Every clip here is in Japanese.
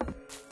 あ!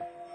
you